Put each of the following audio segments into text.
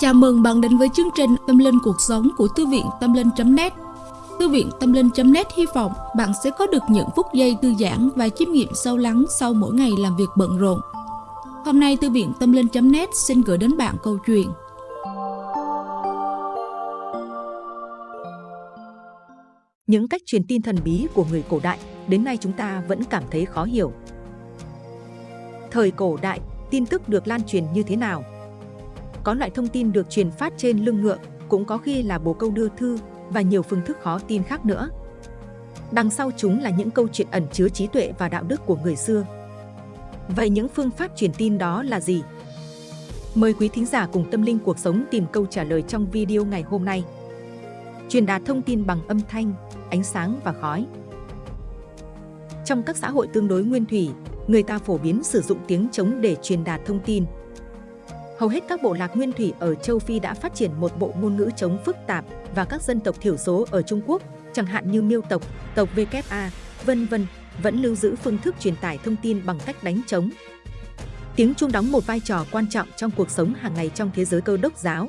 Chào mừng bạn đến với chương trình Tâm Linh Cuộc Sống của Thư viện Tâm Linh.net Thư viện Tâm Linh.net hy vọng bạn sẽ có được những phút giây thư giãn và chiêm nghiệm sâu lắng sau mỗi ngày làm việc bận rộn. Hôm nay Thư viện Tâm Linh.net xin gửi đến bạn câu chuyện Những cách truyền tin thần bí của người cổ đại đến nay chúng ta vẫn cảm thấy khó hiểu. Thời cổ đại, tin tức được lan truyền như thế nào? Có loại thông tin được truyền phát trên lưng ngựa, cũng có khi là bồ câu đưa thư và nhiều phương thức khó tin khác nữa. Đằng sau chúng là những câu chuyện ẩn chứa trí tuệ và đạo đức của người xưa. Vậy những phương pháp truyền tin đó là gì? Mời quý thính giả cùng tâm linh cuộc sống tìm câu trả lời trong video ngày hôm nay. Truyền đạt thông tin bằng âm thanh, ánh sáng và khói. Trong các xã hội tương đối nguyên thủy, người ta phổ biến sử dụng tiếng trống để truyền đạt thông tin. Hầu hết các bộ lạc nguyên thủy ở châu Phi đã phát triển một bộ ngôn ngữ chống phức tạp và các dân tộc thiểu số ở Trung Quốc, chẳng hạn như Miêu tộc, tộc VKA, vân vân, vẫn lưu giữ phương thức truyền tải thông tin bằng cách đánh trống. Tiếng chuông đóng một vai trò quan trọng trong cuộc sống hàng ngày trong thế giới cơ đốc giáo.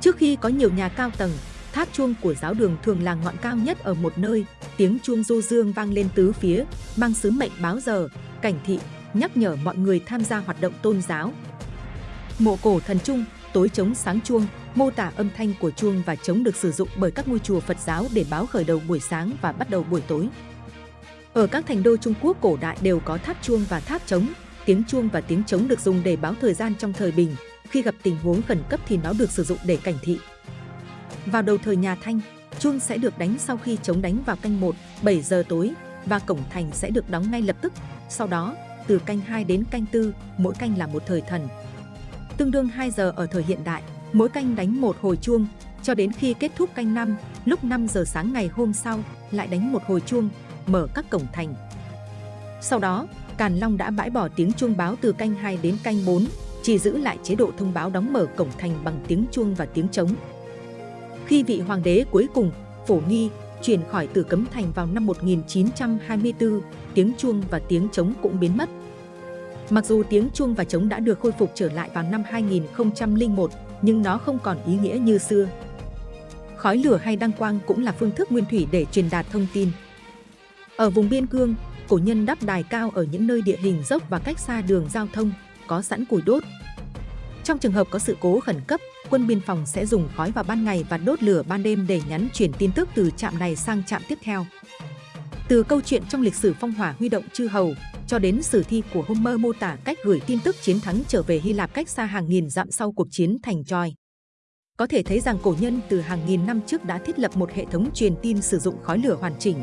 Trước khi có nhiều nhà cao tầng, tháp chuông của giáo đường thường là ngọn cao nhất ở một nơi, tiếng chuông du dương vang lên tứ phía, mang sứ mệnh báo giờ, cảnh thị, nhắc nhở mọi người tham gia hoạt động tôn giáo. Mộ cổ thần trung, tối trống sáng chuông, mô tả âm thanh của chuông và trống được sử dụng bởi các ngôi chùa Phật giáo để báo khởi đầu buổi sáng và bắt đầu buổi tối. Ở các thành đô Trung Quốc cổ đại đều có tháp chuông và tháp trống, tiếng chuông và tiếng trống được dùng để báo thời gian trong thời bình, khi gặp tình huống khẩn cấp thì nó được sử dụng để cảnh thị. Vào đầu thời nhà Thanh, chuông sẽ được đánh sau khi chống đánh vào canh 1, 7 giờ tối và cổng thành sẽ được đóng ngay lập tức. Sau đó, từ canh 2 đến canh 4, mỗi canh là một thời thần. Tương đương 2 giờ ở thời hiện đại, mỗi canh đánh một hồi chuông, cho đến khi kết thúc canh 5, lúc 5 giờ sáng ngày hôm sau, lại đánh một hồi chuông, mở các cổng thành. Sau đó, Càn Long đã bãi bỏ tiếng chuông báo từ canh 2 đến canh 4, chỉ giữ lại chế độ thông báo đóng mở cổng thành bằng tiếng chuông và tiếng trống. Khi vị hoàng đế cuối cùng, Phổ Nghi, chuyển khỏi từ Cấm Thành vào năm 1924, tiếng chuông và tiếng trống cũng biến mất. Mặc dù tiếng chuông và trống đã được khôi phục trở lại vào năm 2001, nhưng nó không còn ý nghĩa như xưa. Khói lửa hay đăng quang cũng là phương thức nguyên thủy để truyền đạt thông tin. Ở vùng biên cương, cổ nhân đắp đài cao ở những nơi địa hình dốc và cách xa đường giao thông, có sẵn củi đốt. Trong trường hợp có sự cố khẩn cấp, quân biên phòng sẽ dùng khói vào ban ngày và đốt lửa ban đêm để nhắn chuyển tin tức từ trạm này sang trạm tiếp theo. Từ câu chuyện trong lịch sử phong hỏa huy động chư hầu, cho đến sử thi của Homer mô tả cách gửi tin tức chiến thắng trở về Hy Lạp cách xa hàng nghìn dặm sau cuộc chiến thành Troy. Có thể thấy rằng cổ nhân từ hàng nghìn năm trước đã thiết lập một hệ thống truyền tin sử dụng khói lửa hoàn chỉnh.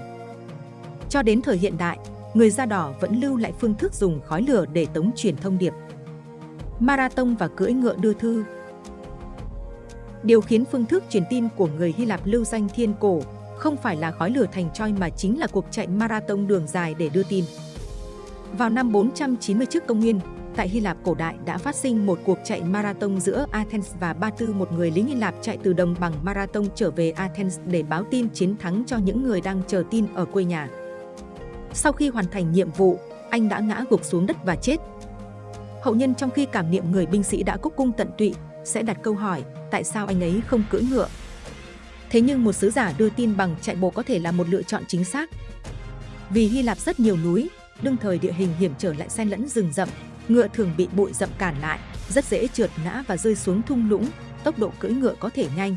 Cho đến thời hiện đại, người da đỏ vẫn lưu lại phương thức dùng khói lửa để tống truyền thông điệp. Marathon và cưỡi ngựa đưa thư Điều khiến phương thức truyền tin của người Hy Lạp lưu danh thiên cổ không phải là khói lửa thành choi mà chính là cuộc chạy marathon đường dài để đưa tin. Vào năm 490 trước công nguyên, tại Hy Lạp cổ đại đã phát sinh một cuộc chạy marathon giữa Athens và Ba Tư một người lính Hy Lạp chạy từ đồng bằng marathon trở về Athens để báo tin chiến thắng cho những người đang chờ tin ở quê nhà. Sau khi hoàn thành nhiệm vụ, anh đã ngã gục xuống đất và chết. Hậu nhân trong khi cảm niệm người binh sĩ đã cúc cung tận tụy, sẽ đặt câu hỏi tại sao anh ấy không cưỡi ngựa. Thế nhưng một sứ giả đưa tin bằng chạy bộ có thể là một lựa chọn chính xác. Vì Hy Lạp rất nhiều núi, đương thời địa hình hiểm trở lại xen lẫn rừng rậm, ngựa thường bị bụi rậm cản lại, rất dễ trượt ngã và rơi xuống thung lũng, tốc độ cưỡi ngựa có thể nhanh.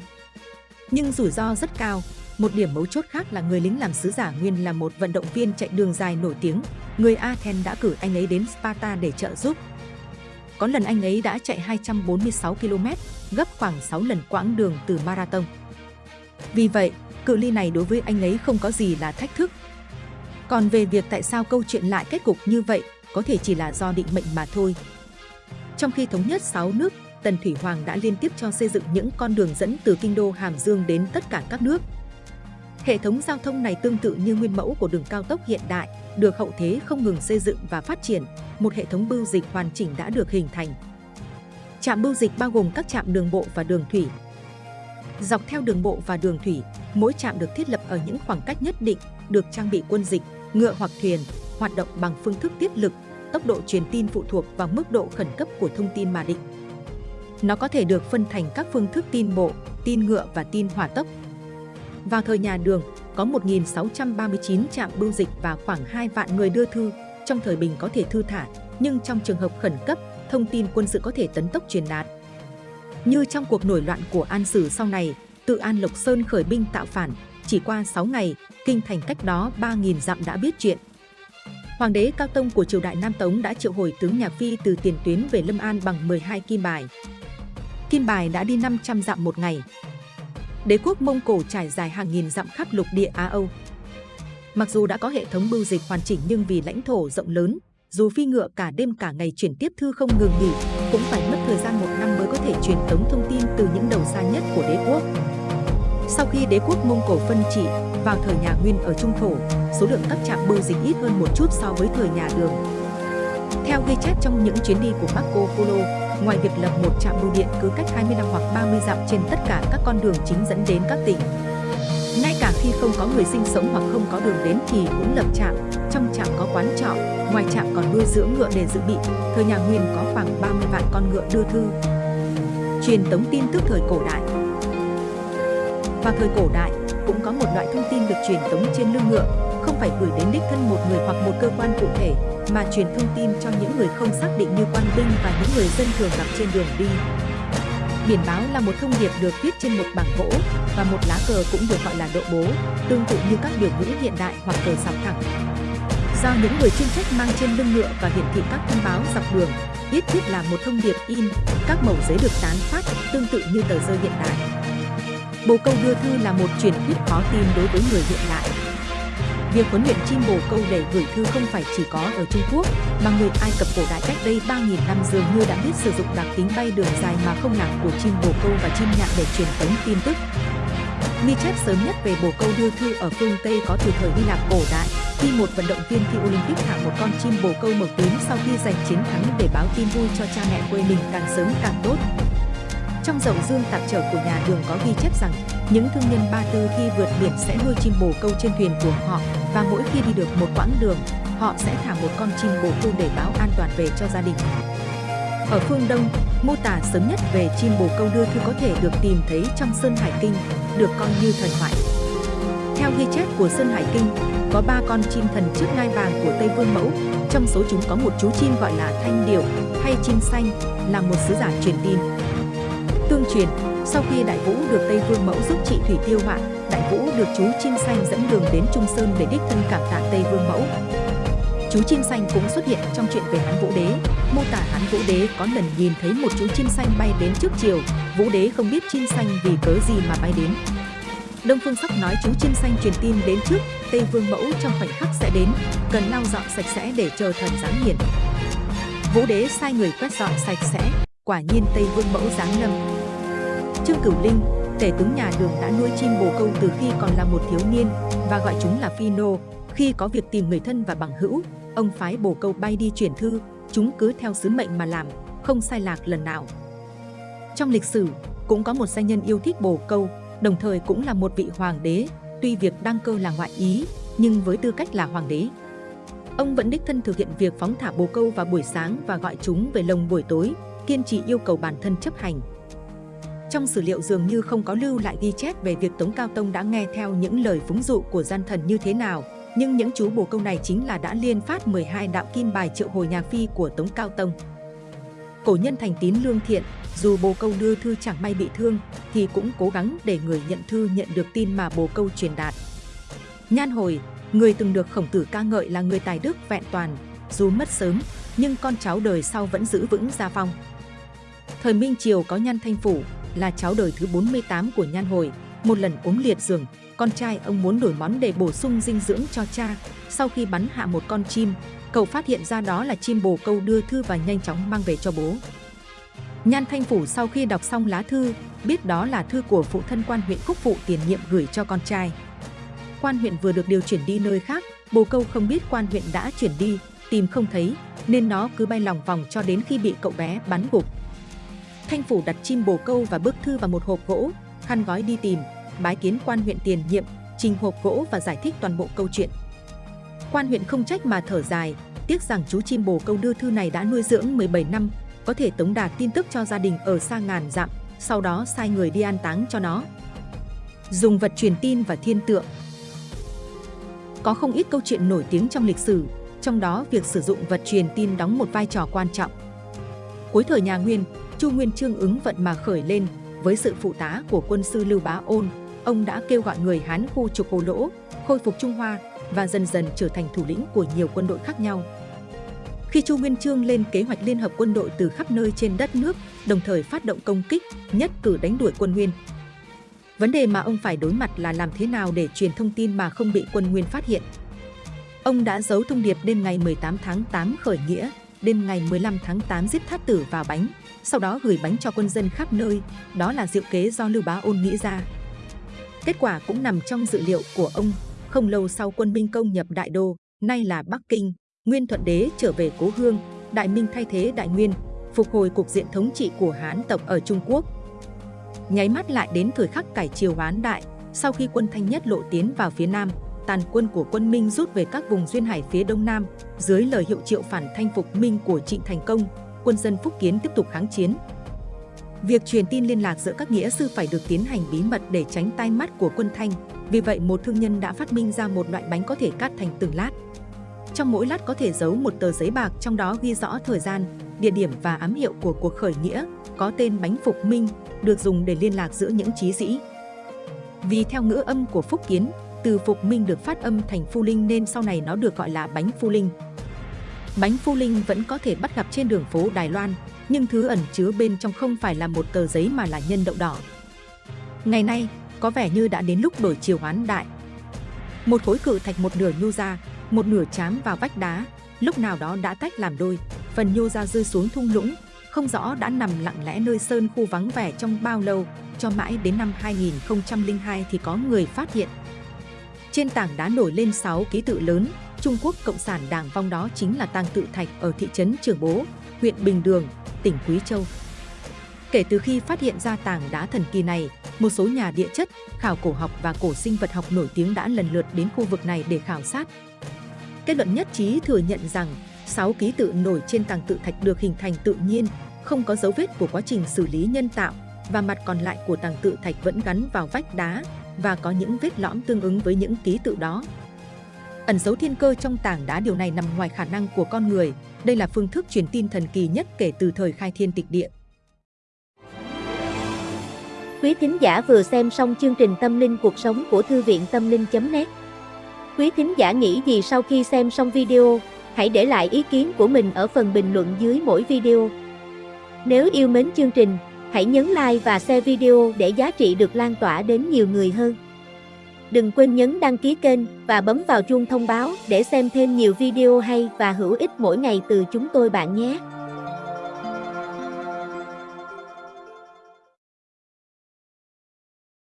Nhưng rủi ro rất cao, một điểm mấu chốt khác là người lính làm sứ giả nguyên là một vận động viên chạy đường dài nổi tiếng. Người Athens đã cử anh ấy đến Sparta để trợ giúp. Có lần anh ấy đã chạy 246 km, gấp khoảng 6 lần quãng đường từ marathon. Vì vậy, cự ly này đối với anh ấy không có gì là thách thức. Còn về việc tại sao câu chuyện lại kết cục như vậy, có thể chỉ là do định mệnh mà thôi. Trong khi thống nhất 6 nước, Tần Thủy Hoàng đã liên tiếp cho xây dựng những con đường dẫn từ kinh đô Hàm Dương đến tất cả các nước. Hệ thống giao thông này tương tự như nguyên mẫu của đường cao tốc hiện đại, được hậu thế không ngừng xây dựng và phát triển, một hệ thống bưu dịch hoàn chỉnh đã được hình thành. Trạm bưu dịch bao gồm các trạm đường bộ và đường thủy. Dọc theo đường bộ và đường thủy, mỗi trạm được thiết lập ở những khoảng cách nhất định, được trang bị quân dịch, ngựa hoặc thuyền, hoạt động bằng phương thức tiết lực, tốc độ truyền tin phụ thuộc vào mức độ khẩn cấp của thông tin mà định. Nó có thể được phân thành các phương thức tin bộ, tin ngựa và tin hỏa tốc. Vào thời nhà Đường, có 1.639 trạm bưu dịch và khoảng 2 vạn người đưa thư. Trong thời bình có thể thư thả, nhưng trong trường hợp khẩn cấp, thông tin quân sự có thể tấn tốc truyền đạt. Như trong cuộc nổi loạn của An Sử sau này, tự An Lộc Sơn khởi binh tạo phản, chỉ qua 6 ngày, kinh thành cách đó 3.000 dặm đã biết chuyện. Hoàng đế Cao Tông của triều đại Nam Tống đã triệu hồi tướng Nhạc Phi từ tiền tuyến về Lâm An bằng 12 kim bài. Kim bài đã đi 500 dặm một ngày. Đế quốc Mông Cổ trải dài hàng nghìn dặm khắp lục địa Á Âu. Mặc dù đã có hệ thống bưu dịch hoàn chỉnh nhưng vì lãnh thổ rộng lớn, dù phi ngựa cả đêm cả ngày chuyển tiếp thư không ngừng nghỉ, cũng phải mất thời gian một năm mới có thể truyền tống thông tin từ những đầu xa nhất của đế quốc. Sau khi đế quốc Mông Cổ phân trị, vào thời nhà Nguyên ở Trung Thổ, số lượng các trạm bưu dịch ít hơn một chút so với thời nhà Đường. Theo ghi chép trong những chuyến đi của Marco Polo, ngoài việc lập một trạm bưu điện cứ cách 25 hoặc 30 dặm trên tất cả các con đường chính dẫn đến các tỉnh, ngay cả khi không có người sinh sống hoặc không có đường đến thì cũng lập trạm. Trong trạm có quán trọ, ngoài trạm còn nuôi dưỡng ngựa để dự bị. Thời nhà Nguyên có khoảng 30 vạn con ngựa đưa thư. Truyền tống tin tức thời cổ đại vào thời cổ đại, cũng có một loại thông tin được truyền tống trên lưng ngựa, không phải gửi đến đích thân một người hoặc một cơ quan cụ thể, mà truyền thông tin cho những người không xác định như quan binh và những người dân thường gặp trên đường đi. Biển báo là một thông điệp được viết trên một bảng gỗ và một lá cờ cũng được gọi là độ bố, tương tự như các biểu ngữ hiện đại hoặc cờ sọc thẳng. Do những người chuyên trách mang trên lưng ngựa và hiển thị các thông báo dọc đường, viết thiết là một thông điệp in, các mẫu giấy được tán phát tương tự như tờ rơi hiện đại. Bồ câu đưa thư là một truyền thuyết khó tin đối với người hiện đại. Việc huấn luyện chim bồ câu để gửi thư không phải chỉ có ở Trung Quốc, mà người Ai Cập cổ đại cách đây 3.000 năm dường như đã biết sử dụng đặc tính bay đường dài mà không lạc của chim bồ câu và chim nhạn để truyền tống tin tức. Ghi chép sớm nhất về bồ câu đưa thư ở phương Tây có từ thời Hy Lạp cổ đại, khi một vận động viên thi Olympic thả một con chim bồ câu màu tím sau khi giành chiến thắng để báo tin vui cho cha mẹ quê mình càng sớm càng tốt. Trong dậu dương tạp trở của nhà đường có ghi chép rằng những thương nhân Ba Tư khi vượt biển sẽ nuôi chim bồ câu trên thuyền của họ và mỗi khi đi được một quãng đường, họ sẽ thả một con chim bồ câu để báo an toàn về cho gia đình. Ở phương Đông, mô tả sớm nhất về chim bồ câu đưa thư có thể được tìm thấy trong Sơn Hải Kinh, được coi như thần thoại. Theo ghi chép của Sơn Hải Kinh, có ba con chim thần trước ngai vàng của Tây Vương Mẫu, trong số chúng có một chú chim gọi là thanh Điệu hay chim xanh, là một sứ giả truyền tin. Truyền, sau khi Đại Vũ được Tây Vương Mẫu giúp trị thủy tiêu hoạn, Đại Vũ được chú chim xanh dẫn đường đến Trung Sơn để đích thân cảm tạ Tây Vương Mẫu. Chú chim xanh cũng xuất hiện trong chuyện về Hán Vũ Đế, mô tả Hán Vũ Đế có lần nhìn thấy một chú chim xanh bay đến trước chiều, Vũ Đế không biết chim xanh vì cớ gì mà bay đến. Đông Phương Sắc nói chú chim xanh truyền tin đến trước, Tây Vương Mẫu trong khoảnh khắc sẽ đến, cần lau dọn sạch sẽ để chờ thần giáng hiển. Vũ Đế sai người quét dọn sạch sẽ, quả nhiên Tây Vương Mẫu giáng lâm, Trương Cửu Linh, tể tướng nhà Đường đã nuôi chim bồ câu từ khi còn là một thiếu niên và gọi chúng là phi nô. Khi có việc tìm người thân và bằng hữu, ông phái bồ câu bay đi chuyển thư, chúng cứ theo sứ mệnh mà làm, không sai lạc lần nào. Trong lịch sử, cũng có một danh nhân yêu thích bồ câu, đồng thời cũng là một vị hoàng đế, tuy việc đăng cơ là ngoại ý, nhưng với tư cách là hoàng đế. Ông vẫn đích thân thực hiện việc phóng thả bồ câu vào buổi sáng và gọi chúng về lồng buổi tối, kiên trì yêu cầu bản thân chấp hành. Trong sử liệu dường như không có lưu lại ghi chép về việc Tống Cao Tông đã nghe theo những lời phúng dụ của gian thần như thế nào, nhưng những chú bồ câu này chính là đã liên phát 12 đạo kim bài triệu hồi nhà phi của Tống Cao Tông. Cổ nhân thành tín lương thiện, dù bồ câu đưa thư chẳng may bị thương, thì cũng cố gắng để người nhận thư nhận được tin mà bồ câu truyền đạt. Nhan hồi, người từng được khổng tử ca ngợi là người tài đức vẹn toàn, dù mất sớm, nhưng con cháu đời sau vẫn giữ vững gia phong. Thời Minh Triều có Nhan Thanh Phủ, là cháu đời thứ 48 của Nhan Hồi. Một lần ốm liệt giường, con trai ông muốn đổi món để bổ sung dinh dưỡng cho cha. Sau khi bắn hạ một con chim, cậu phát hiện ra đó là chim bồ câu đưa thư và nhanh chóng mang về cho bố. Nhan Thanh Phủ sau khi đọc xong lá thư, biết đó là thư của phụ thân quan huyện cúc Phụ tiền nhiệm gửi cho con trai. Quan huyện vừa được điều chuyển đi nơi khác, bồ câu không biết quan huyện đã chuyển đi, tìm không thấy, nên nó cứ bay lòng vòng cho đến khi bị cậu bé bắn gục. Thanh Phủ đặt chim bồ câu và bức thư vào một hộp gỗ, khăn gói đi tìm, bái kiến quan huyện tiền nhiệm, trình hộp gỗ và giải thích toàn bộ câu chuyện. Quan huyện không trách mà thở dài, tiếc rằng chú chim bồ câu đưa thư này đã nuôi dưỡng 17 năm, có thể tống đạt tin tức cho gia đình ở xa ngàn dặm, sau đó sai người đi an táng cho nó. Dùng vật truyền tin và thiên tượng Có không ít câu chuyện nổi tiếng trong lịch sử, trong đó việc sử dụng vật truyền tin đóng một vai trò quan trọng. Cuối thời nhà Nguyên, Chu Nguyên Chương ứng vận mà khởi lên với sự phụ tá của quân sư Lưu Bá Ôn, ông đã kêu gọi người Hán khu trục Hồ Lỗ, khôi phục Trung Hoa và dần dần trở thành thủ lĩnh của nhiều quân đội khác nhau. Khi Chu Nguyên Chương lên kế hoạch liên hợp quân đội từ khắp nơi trên đất nước, đồng thời phát động công kích, nhất cử đánh đuổi quân Nguyên. Vấn đề mà ông phải đối mặt là làm thế nào để truyền thông tin mà không bị quân Nguyên phát hiện. Ông đã giấu thông điệp đêm ngày 18 tháng 8 khởi nghĩa, đêm ngày 15 tháng 8 giết thát tử vào bánh, sau đó gửi bánh cho quân dân khắp nơi, đó là diệu kế do Lưu Bá Ôn nghĩ ra. Kết quả cũng nằm trong dự liệu của ông, không lâu sau quân Minh công nhập Đại Đô, nay là Bắc Kinh, Nguyên Thuận Đế trở về cố hương, Đại Minh thay thế Đại Nguyên, phục hồi cục diện thống trị của Hán tộc ở Trung Quốc. Nháy mắt lại đến thời khắc cải triều Hán Đại, sau khi quân Thanh Nhất lộ tiến vào phía Nam, tàn quân của quân Minh rút về các vùng duyên hải phía Đông Nam, dưới lời hiệu triệu phản thanh phục Minh của Trịnh Thành Công, quân dân Phúc Kiến tiếp tục kháng chiến. Việc truyền tin liên lạc giữa các nghĩa sư phải được tiến hành bí mật để tránh tai mắt của quân Thanh. Vì vậy, một thương nhân đã phát minh ra một loại bánh có thể cắt thành từng lát. Trong mỗi lát có thể giấu một tờ giấy bạc trong đó ghi rõ thời gian, địa điểm và ám hiệu của cuộc khởi nghĩa, có tên bánh Phục Minh, được dùng để liên lạc giữa những trí sĩ. Vì theo ngữ âm của Phúc Kiến, từ Phục Minh được phát âm thành Phu Linh nên sau này nó được gọi là bánh Phu Linh. Bánh Phu Linh vẫn có thể bắt gặp trên đường phố Đài Loan, nhưng thứ ẩn chứa bên trong không phải là một tờ giấy mà là nhân đậu đỏ. Ngày nay, có vẻ như đã đến lúc đổi chiều hoán đại. Một khối cự thạch một nửa nhô ra, một nửa chám vào vách đá, lúc nào đó đã tách làm đôi, phần nhô ra rơi xuống thung lũng, không rõ đã nằm lặng lẽ nơi sơn khu vắng vẻ trong bao lâu, cho mãi đến năm 2002 thì có người phát hiện. Trên tảng đá nổi lên 6 ký tự lớn, Trung Quốc Cộng sản Đảng vong đó chính là tàng tự thạch ở thị trấn Trường Bố, huyện Bình Đường, tỉnh Quý Châu. Kể từ khi phát hiện ra tảng đá thần kỳ này, một số nhà địa chất, khảo cổ học và cổ sinh vật học nổi tiếng đã lần lượt đến khu vực này để khảo sát. Kết luận nhất trí thừa nhận rằng 6 ký tự nổi trên tàng tự thạch được hình thành tự nhiên, không có dấu vết của quá trình xử lý nhân tạo và mặt còn lại của tàng tự thạch vẫn gắn vào vách đá và có những vết lõm tương ứng với những ký tự đó. Ẩn dấu thiên cơ trong tảng đá điều này nằm ngoài khả năng của con người. Đây là phương thức truyền tin thần kỳ nhất kể từ thời khai thiên tịch địa. Quý thính giả vừa xem xong chương trình Tâm linh cuộc sống của Thư viện Tâm linh.net Quý thính giả nghĩ gì sau khi xem xong video, hãy để lại ý kiến của mình ở phần bình luận dưới mỗi video. Nếu yêu mến chương trình, hãy nhấn like và share video để giá trị được lan tỏa đến nhiều người hơn. Đừng quên nhấn đăng ký kênh và bấm vào chuông thông báo để xem thêm nhiều video hay và hữu ích mỗi ngày từ chúng tôi bạn nhé.